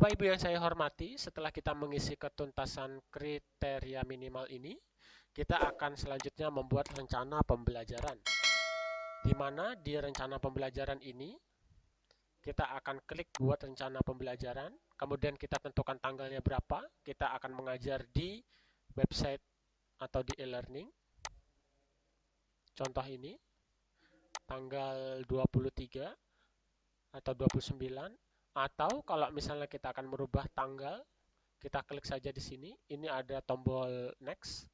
Bapak Ibu yang saya hormati, setelah kita mengisi ketuntasan kriteria minimal ini, kita akan selanjutnya membuat rencana pembelajaran. Di mana di rencana pembelajaran ini, kita akan klik buat rencana pembelajaran, kemudian kita tentukan tanggalnya berapa, kita akan mengajar di website atau di e-learning. Contoh ini, tanggal 23 atau 29 atau kalau misalnya kita akan merubah tanggal, kita klik saja di sini. Ini ada tombol next.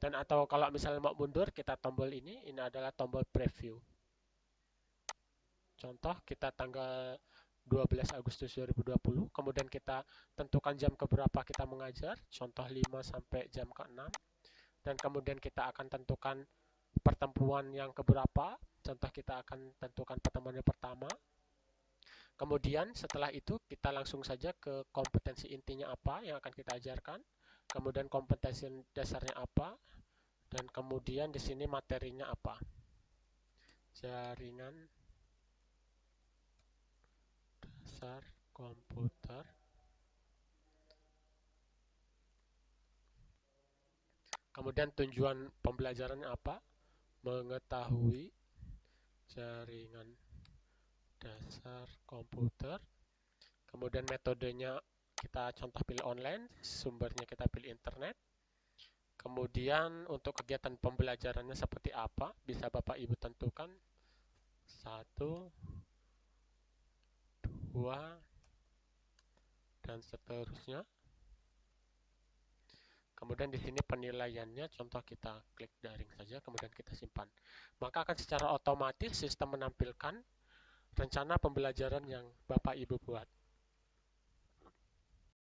Dan atau kalau misalnya mau mundur, kita tombol ini. Ini adalah tombol preview. Contoh kita tanggal 12 Agustus 2020, kemudian kita tentukan jam keberapa kita mengajar, contoh 5 sampai jam ke-6. Dan kemudian kita akan tentukan pertemuan yang keberapa, contoh kita akan tentukan pertemuan yang pertama, Kemudian setelah itu kita langsung saja ke kompetensi intinya apa yang akan kita ajarkan. Kemudian kompetensi dasarnya apa. Dan kemudian di sini materinya apa. Jaringan dasar komputer. Kemudian tujuan pembelajarannya apa? Mengetahui jaringan dasar komputer. Kemudian metodenya kita contoh pilih online, sumbernya kita pilih internet. Kemudian untuk kegiatan pembelajarannya seperti apa, bisa Bapak Ibu tentukan. Satu, dua, dan seterusnya. Kemudian di sini penilaiannya, contoh kita klik daring saja, kemudian kita simpan. Maka akan secara otomatis sistem menampilkan rencana pembelajaran yang Bapak Ibu buat.